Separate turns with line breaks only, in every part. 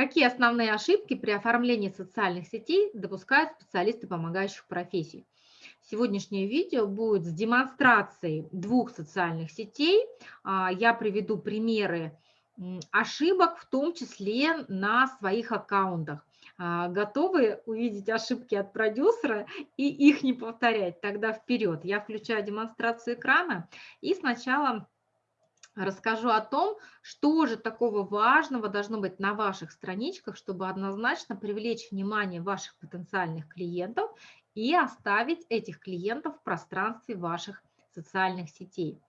Какие основные ошибки при оформлении социальных сетей допускают специалисты помогающих профессий? Сегодняшнее видео будет с демонстрацией двух социальных сетей. А, я приведу примеры ошибок, в том числе на своих аккаунтах. А, готовы увидеть ошибки от продюсера и их не повторять? Тогда вперед. Я включаю демонстрацию экрана и сначала расскажу о том, что же такого важного должно быть на ваших страничках, чтобы однозначно привлечь внимание ваших потенциальных клиентов и оставить этих клиентов в пространстве ваших социальных сетей.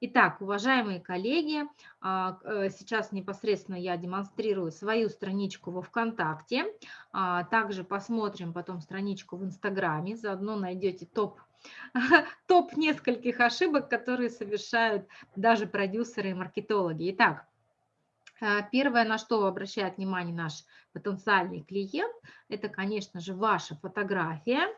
Итак, уважаемые коллеги, а, э, сейчас непосредственно я демонстрирую свою страничку во ВКонтакте, а, также посмотрим потом страничку в Инстаграме, заодно найдете топ топ нескольких ошибок, которые совершают даже продюсеры и маркетологи. Итак, э, Первое, на что обращает внимание наш потенциальный клиент, это, конечно же, ваша фотография.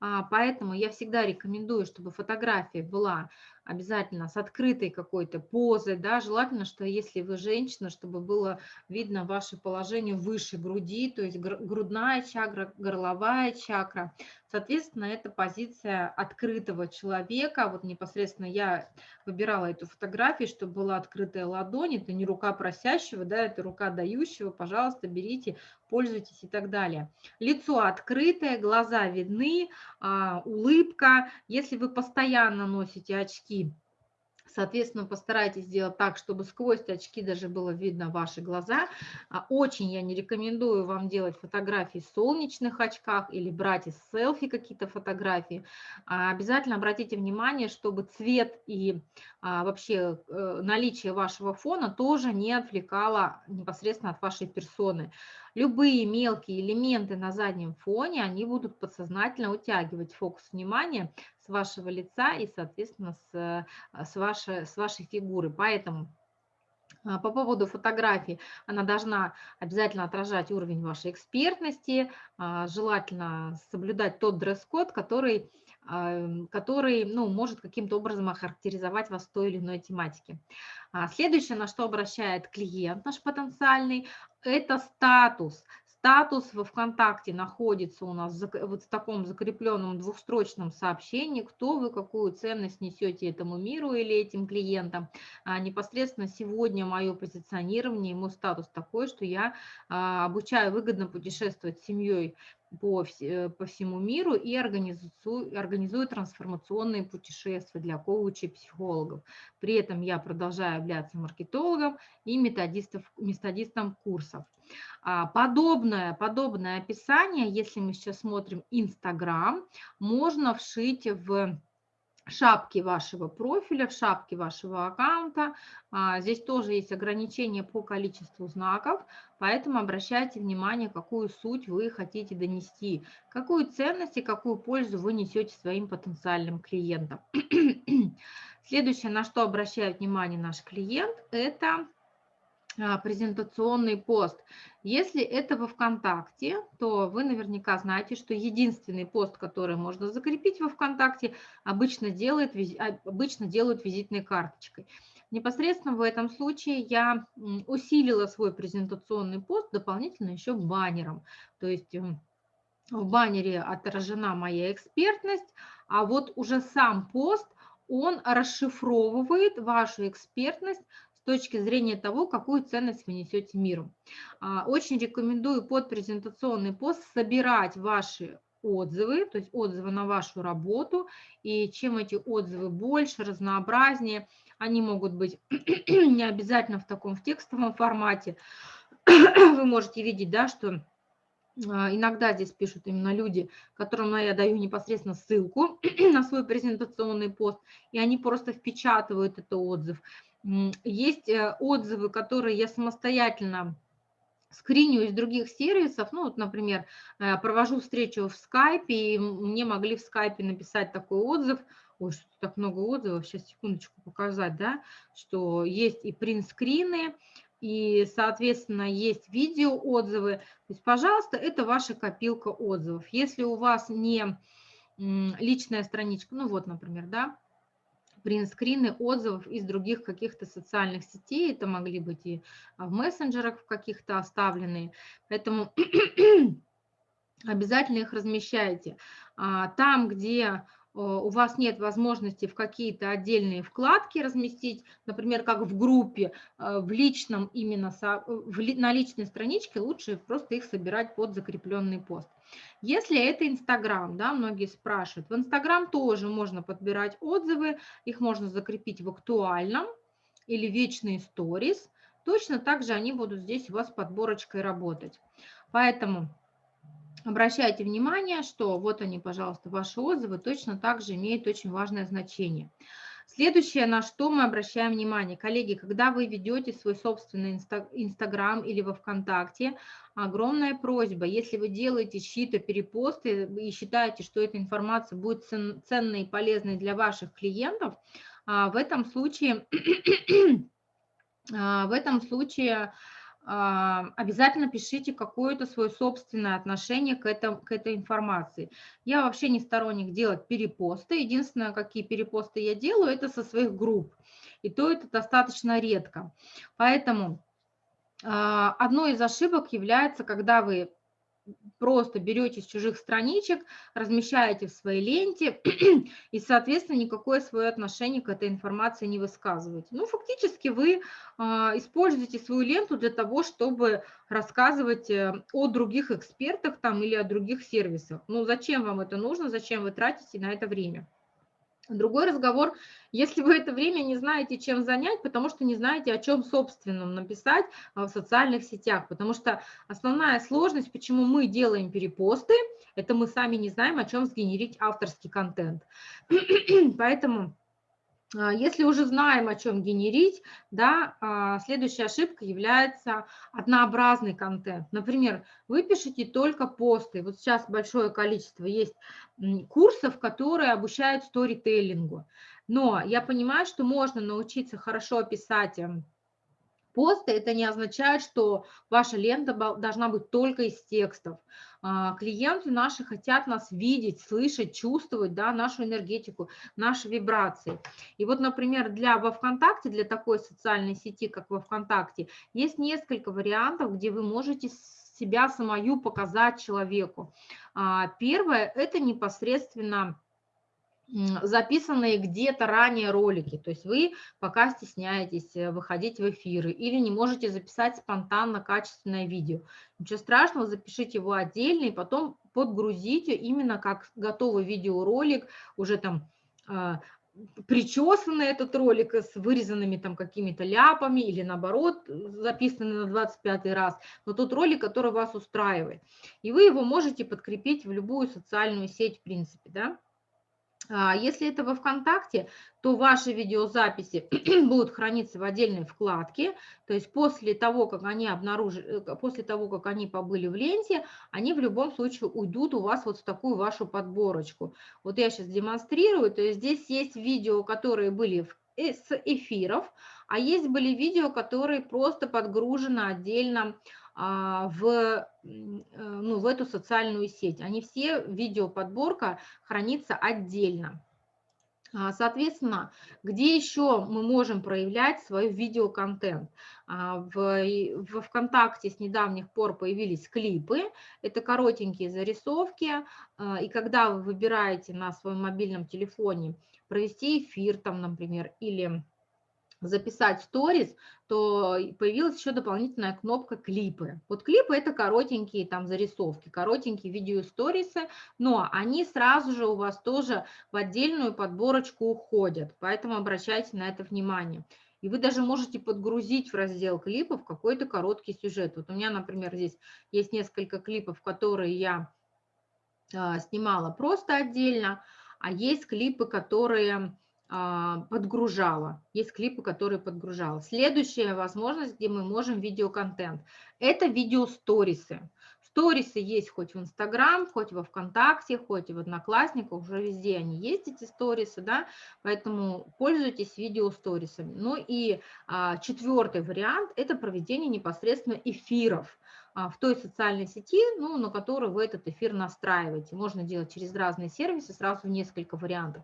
А, поэтому я всегда рекомендую, чтобы фотография была обязательно с открытой какой-то позой, да, желательно, что если вы женщина, чтобы было видно ваше положение выше груди, то есть грудная чакра, горловая чакра. Соответственно, это позиция открытого человека. Вот непосредственно я выбирала эту фотографию, чтобы была открытая ладонь. Это не рука просящего, да, это рука дающего. Пожалуйста, берите, пользуйтесь и так далее. Лицо открытое, глаза видны, а, улыбка. Если вы постоянно носите очки, Соответственно, постарайтесь сделать так, чтобы сквозь очки даже было видно ваши глаза. А, очень я не рекомендую вам делать фотографии в солнечных очках или брать из селфи какие-то фотографии. А, обязательно обратите внимание, чтобы цвет и а, вообще э, наличие вашего фона тоже не отвлекало непосредственно от вашей персоны. Любые мелкие элементы на заднем фоне, они будут подсознательно утягивать фокус внимания с вашего лица и, соответственно, с, э, с, вашей, с вашей фигуры. Поэтому а, по поводу фотографии, она должна обязательно отражать уровень вашей экспертности, а, желательно соблюдать тот дресс-код, который, а, который ну, может каким-то образом охарактеризовать вас в той или иной тематике. Следующее, на что обращает клиент наш потенциальный, это статус статус во ВКонтакте находится у нас вот в таком закрепленном двухстрочном сообщении, кто вы, какую ценность несете этому миру или этим клиентам. А непосредственно сегодня мое позиционирование, ему статус такой, что я а, обучаю выгодно путешествовать с семьей по, э, по всему миру и организую, организую трансформационные путешествия для коучей и психологов. При этом я продолжаю являться маркетологом и методистов, методистом курсов. А, подобное, подобное описание, если мы сейчас смотрим Инстаграм, можно вшить в шапки вашего профиля, в шапке вашего аккаунта. А, здесь тоже есть ограничения по количеству знаков, поэтому обращайте внимание, какую суть вы хотите донести, какую ценность и какую пользу вы несете своим потенциальным клиентам. Следующее, на что обращает внимание наш клиент, это презентационный пост. Если это во ВКонтакте, то вы наверняка знаете, что единственный пост, который можно закрепить во ВКонтакте, обычно, делает, а, обычно делают визитной карточкой. Непосредственно в этом случае я усилила свой презентационный пост дополнительно еще баннером. То есть эм, в баннере отражена моя экспертность, а вот уже сам пост, он расшифровывает вашу экспертность точки зрения того, какую ценность вы несете миру. А, очень рекомендую под презентационный пост собирать ваши отзывы, то есть отзывы на вашу работу, и чем эти отзывы больше, разнообразнее, они могут быть не обязательно в таком в текстовом формате, вы можете видеть, да, что а, иногда здесь пишут именно люди, которым я даю непосредственно ссылку на свой презентационный пост, и они просто впечатывают этот отзыв. Есть э, отзывы, которые я самостоятельно скриню из других сервисов, ну вот, например, э, провожу встречу в скайпе, и мне могли в скайпе написать такой отзыв, ой, что так много отзывов, сейчас секундочку показать, да, что есть и принт-скрины, и, соответственно, есть видео-отзывы. То есть, пожалуйста, это ваша копилка отзывов. Если у вас не личная страничка, ну вот, например, да, принтскрины отзывов из других каких-то социальных сетей. Это могли быть и в мессенджерах в каких-то оставленные. Поэтому обязательно их размещайте. А, там, где у вас нет возможности в какие-то отдельные вкладки разместить, например, как в группе, э, в личном именно, на личной страничке лучше просто их собирать под закрепленный пост. Если это Инстаграм, да, многие спрашивают, в Инстаграм тоже можно подбирать отзывы, их можно закрепить в актуальном или вечные сторис, точно так же они будут здесь у вас подборочкой работать. Поэтому Обращайте внимание, что вот они, пожалуйста, ваши отзывы точно так же имеют очень важное значение. Следующее, на что мы обращаем внимание, коллеги, когда вы ведете свой собственный Инстаграм или во ВКонтакте, огромная просьба, если вы делаете чьи-то перепосты и считаете, что эта информация будет ценной и полезной для ваших клиентов, а, в этом случае, а, в этом случае обязательно пишите какое-то свое собственное отношение к, этому, к этой информации. Я вообще не сторонник делать перепосты. Единственное, какие перепосты я делаю, это со своих групп. И то это достаточно редко. Поэтому а, одной из ошибок является, когда вы просто берете с чужих страничек, размещаете в своей ленте и, соответственно, никакое свое отношение к этой информации не высказываете. Ну, фактически вы а, используете свою ленту для того, чтобы рассказывать э, о других экспертах там или о других сервисах. Ну, зачем вам это нужно, зачем вы тратите на это время? Другой разговор, если вы это время не знаете, чем занять, потому что не знаете, о чем собственном написать а, в социальных сетях, потому что основная сложность, почему мы делаем перепосты, это мы сами не знаем, о чем сгенерить авторский контент. Поэтому если уже знаем, о чем генерить, да, а, следующая ошибка является однообразный контент. Например, вы пишете только посты. Вот сейчас большое количество есть курсов, которые обучают сторителлингу. Но я понимаю, что можно научиться хорошо писать посты, это не означает, что ваша лента должна быть только из текстов. А, клиенты наши хотят нас видеть, слышать, чувствовать, да, нашу энергетику, наши вибрации. И вот, например, для во ВКонтакте, для такой социальной сети, как во ВКонтакте, есть несколько вариантов, где вы можете себя самую показать человеку. А, первое – это непосредственно записанные где-то ранее ролики, то есть вы пока стесняетесь э, выходить в эфиры или не можете записать спонтанно качественное видео. Ничего страшного, запишите его отдельно и потом подгрузите именно как готовый видеоролик, уже там э, причесанный этот ролик с вырезанными там какими-то ляпами или наоборот записанный на 25 раз, но тот ролик, который вас устраивает. И вы его можете подкрепить в любую социальную сеть в принципе, да. А, если это во ВКонтакте, то ваши видеозаписи будут храниться в отдельной вкладке, то есть после того, как они обнаружили, э, после того, как они побыли в ленте, они в любом случае уйдут у вас вот в такую вашу подборочку. Вот я сейчас демонстрирую, то есть здесь есть видео, которые были э, с эфиров, а есть были видео, которые просто подгружены отдельно в, э, ну, в эту социальную сеть. Они все, видеоподборка хранится отдельно. А, соответственно, где еще мы можем проявлять свой видеоконтент? А, в, в ВКонтакте с недавних пор появились клипы, это коротенькие зарисовки, и когда вы выбираете на своем мобильном телефоне провести эфир, там, например, или записать сторис, то появилась еще дополнительная кнопка клипы. Вот клипы это коротенькие там зарисовки, коротенькие видео сторисы, но они сразу же у вас тоже в отдельную подборочку уходят, поэтому обращайте на это внимание. И вы даже можете подгрузить в раздел клипов какой-то короткий сюжет. Вот у меня, например, здесь есть несколько клипов, которые я а, снимала просто отдельно, а есть клипы, которые подгружала. Есть клипы, которые подгружала. Следующая возможность, где мы можем видеоконтент, это видеосторисы. Сторисы есть хоть в Инстаграм, хоть во Вконтакте, хоть в Одноклассниках, уже везде они есть, эти сторисы, да, поэтому пользуйтесь видеосторисами. Ну и а, четвертый вариант – это проведение непосредственно эфиров. А, в той социальной сети, ну, на которую вы этот эфир настраиваете. Можно делать через разные сервисы, сразу в несколько вариантов.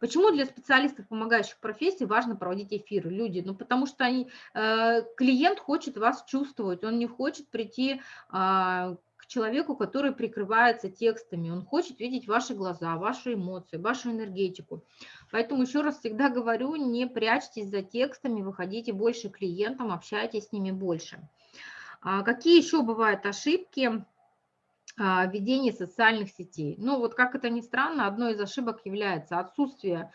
Почему для специалистов, помогающих профессии, важно проводить эфиры? Люди, ну, потому что они, э, клиент хочет вас чувствовать, он не хочет прийти а, человеку, который прикрывается текстами. Он хочет видеть ваши глаза, ваши эмоции, вашу энергетику. Поэтому еще раз всегда говорю, не прячьтесь за текстами, выходите больше клиентам, общайтесь с ними больше. А какие еще бывают ошибки? А, ведения социальных сетей. Ну вот как это ни странно, одной из ошибок является отсутствие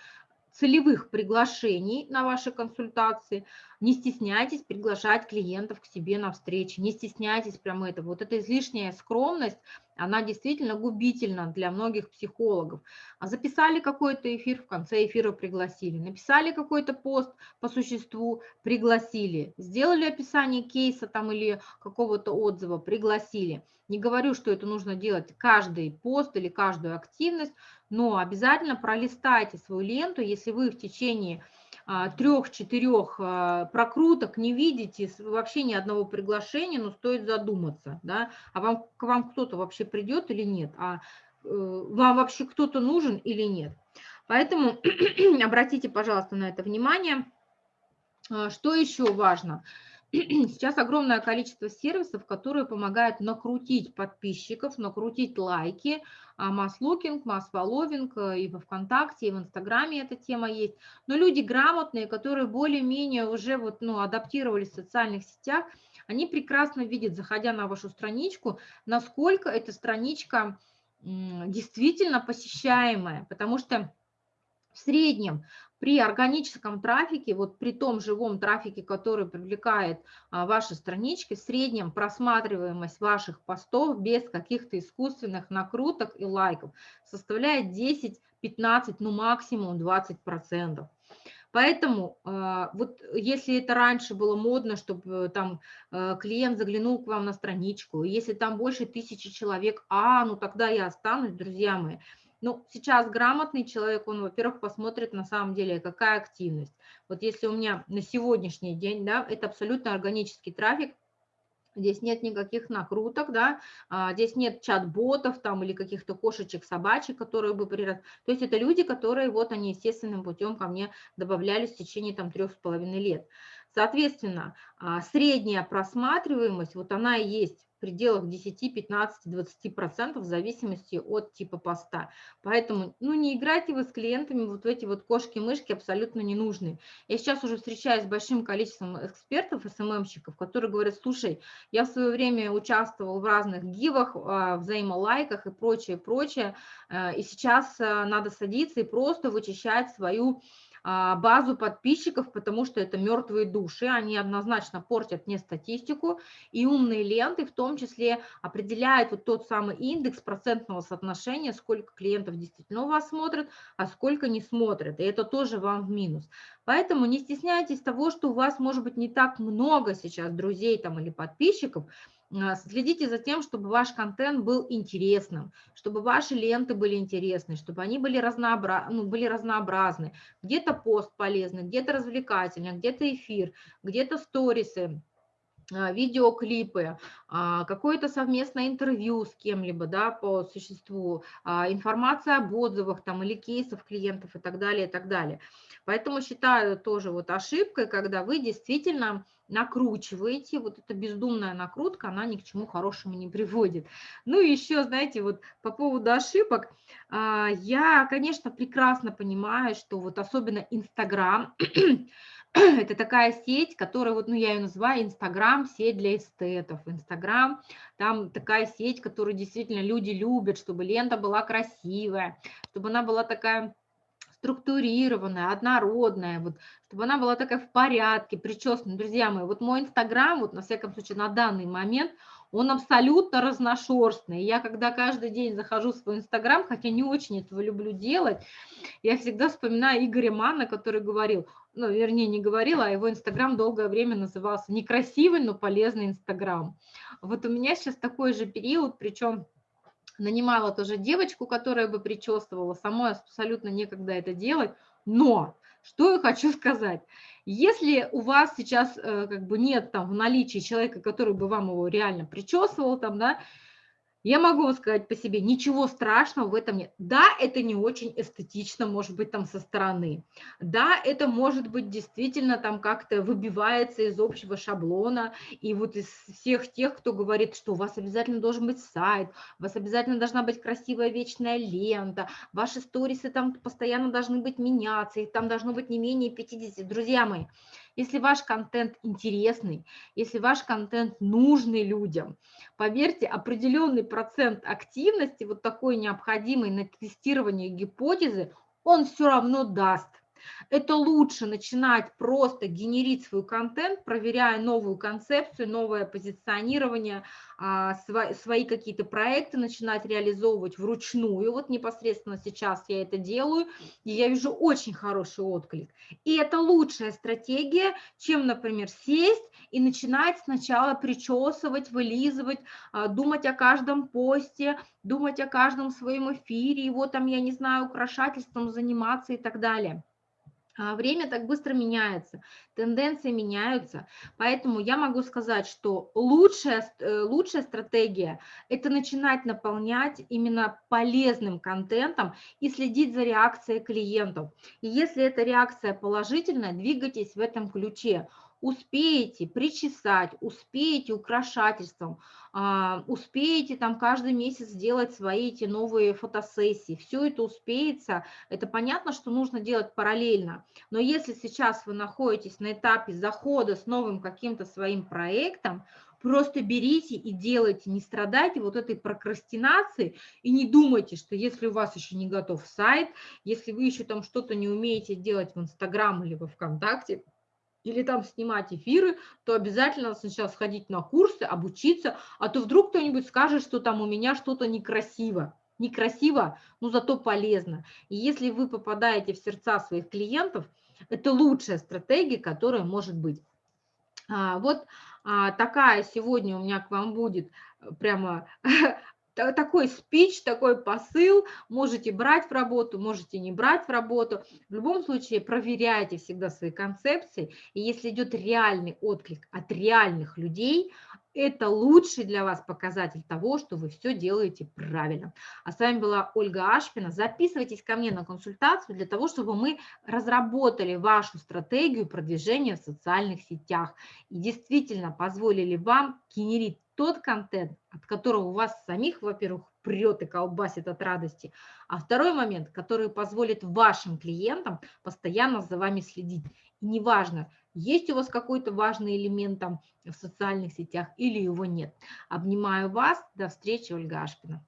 целевых приглашений на ваши консультации. Не стесняйтесь приглашать клиентов к себе на встречи, не стесняйтесь прямо этого. Вот эта излишняя скромность, она действительно губительна для многих психологов. А записали какой-то эфир, в конце эфира пригласили. Написали какой-то пост по существу, пригласили. Сделали описание кейса там или какого-то отзыва, пригласили. Не говорю, что это нужно делать каждый пост или каждую активность, но обязательно пролистайте свою ленту, если вы в течение а, трех-четырех а, прокруток не видите вообще ни одного приглашения, но стоит задуматься, да, а вам, к вам кто-то вообще придет или нет, а э, вам вообще кто-то нужен или нет. Поэтому обратите, пожалуйста, на это внимание. А, что еще важно? Сейчас огромное количество сервисов, которые помогают накрутить подписчиков, накрутить лайки, масс-лукинг, масс-фолловинг, э, и во ВКонтакте, и в Инстаграме эта тема есть. Но люди грамотные, которые более-менее уже вот, ну, адаптировались в социальных сетях, они прекрасно видят, заходя на вашу страничку, насколько эта страничка действительно посещаемая, потому что в среднем при органическом трафике, вот при том живом трафике, который привлекает а, ваши странички, в среднем просматриваемость ваших постов без каких-то искусственных накруток и лайков составляет 10-15, ну максимум 20%. Поэтому а, вот если это раньше было модно, чтобы там э, клиент заглянул к вам на страничку, если там больше тысячи человек, а, ну тогда я останусь, друзья мои, ну, сейчас грамотный человек, он, во-первых, посмотрит на самом деле, какая активность. Вот если у меня на сегодняшний день, да, это абсолютно органический трафик, Здесь нет никаких накруток, да, а, здесь нет чат-ботов там или каких-то кошечек, собачек, которые бы прирос. То есть это люди, которые вот они естественным путем ко мне добавлялись в течение там трех с половиной лет. Соответственно, а, средняя просматриваемость, вот она и есть пределах 10, 15, 20% в зависимости от типа поста. Поэтому ну, не играйте вы с клиентами вот в эти вот кошки-мышки абсолютно не нужны. Я сейчас уже встречаюсь с большим количеством экспертов, СММщиков, которые говорят, слушай, я в свое время участвовал в разных гивах, а, взаимолайках и прочее, прочее, э, и сейчас надо садиться и просто вычищать свою а, базу подписчиков, потому что это мертвые души, они однозначно портят мне статистику, и умные ленты в том числе определяют вот тот самый индекс процентного соотношения, сколько клиентов действительно у вас смотрят, а сколько не смотрят, и это тоже вам в минус. Поэтому не стесняйтесь того, что у вас может быть не так много сейчас друзей там или подписчиков, а, следите за тем, чтобы ваш контент был интересным, чтобы ваши ленты были интересны, чтобы они были, разнообра... ну, были разнообразны. Где-то пост полезный, где-то развлекательный, где-то эфир, где-то сторисы, а, видеоклипы, а, какое-то совместное интервью с кем-либо да, по существу, информация об отзывах там, или кейсов клиентов и так далее, и так далее. Поэтому считаю тоже вот ошибкой, когда вы действительно накручиваете, вот эта бездумная накрутка, она ни к чему хорошему не приводит. Ну и еще, знаете, вот по поводу ошибок, а, я, конечно, прекрасно понимаю, что вот особенно Инстаграм, это такая сеть, которая, вот, ну, я ее называю Инстаграм, сеть для эстетов. Инстаграм, там такая сеть, которую действительно люди любят, чтобы лента была красивая, чтобы она была такая структурированная, однородная, вот, чтобы она была такая в порядке, причесанная. Друзья мои, вот мой Инстаграм, вот на всяком случае на данный момент, он абсолютно разношерстный. Я когда каждый день захожу в свой Инстаграм, хотя не очень этого люблю делать, я всегда вспоминаю Игоря Манна, который говорил, ну, вернее, не говорил, а его Инстаграм долгое время назывался некрасивый, но полезный Инстаграм. Вот у меня сейчас такой же период, причем нанимала тоже девочку, которая бы причесывала, самой абсолютно некогда это делать, но что я хочу сказать, Если у вас сейчас э, как бы нет там в наличии человека, который бы вам его реально причесывал, там, да, я могу вам сказать по себе, ничего страшного в этом нет. Да, это не очень эстетично, может быть, там со стороны. Да, это может быть действительно там как-то выбивается из общего шаблона. И вот из всех тех, кто говорит, что у вас обязательно должен быть сайт, у вас обязательно должна быть красивая вечная лента, ваши сторисы там постоянно должны быть меняться, их там должно быть не менее 50. Друзья мои, если ваш контент интересный, если ваш контент нужный людям, поверьте, определенный процент активности, вот такой необходимый на тестирование гипотезы, он все равно даст. Это лучше начинать просто генерить свой контент, проверяя новую концепцию, новое позиционирование, а, свои какие-то проекты начинать реализовывать вручную. Вот непосредственно сейчас я это делаю, и я вижу очень хороший отклик. И это лучшая стратегия, чем, например, сесть и начинать сначала причесывать, вылизывать, а, думать о каждом посте, думать о каждом своем эфире, его там, я не знаю, украшательством заниматься и так далее. А, время так быстро меняется, тенденции меняются, поэтому я могу сказать, что лучшая, э, лучшая стратегия – это начинать наполнять именно полезным контентом и следить за реакцией клиентов. И если эта реакция положительная, двигайтесь в этом ключе успеете причесать, успеете украшательством, а, успеете там каждый месяц сделать свои эти новые фотосессии, все это успеется, это понятно, что нужно делать параллельно, но если сейчас вы находитесь на этапе захода с новым каким-то своим проектом, просто берите и делайте, не страдайте вот этой прокрастинации и не думайте, что если у вас еще не готов сайт, если вы еще там что-то не умеете делать в Инстаграм или во Вконтакте, или там снимать эфиры, то обязательно сначала сходить на курсы, обучиться, а то вдруг кто-нибудь скажет, что там у меня что-то некрасиво. Некрасиво, но зато полезно. И если вы попадаете в сердца своих клиентов, это лучшая стратегия, которая может быть. А, вот а, такая сегодня у меня к вам будет прямо такой спич, такой посыл, можете брать в работу, можете не брать в работу. В любом случае проверяйте всегда свои концепции, и если идет реальный отклик от реальных людей, это лучший для вас показатель того, что вы все делаете правильно. А с вами была Ольга Ашпина. Записывайтесь ко мне на консультацию для того, чтобы мы разработали вашу стратегию продвижения в социальных сетях и действительно позволили вам генерить тот контент, от которого у вас самих, во-первых, прет и колбасит от радости, а второй момент, который позволит вашим клиентам постоянно за вами следить. И неважно, есть у вас какой-то важный элемент там в социальных сетях или его нет. Обнимаю вас. До встречи, Ольга Ашпина.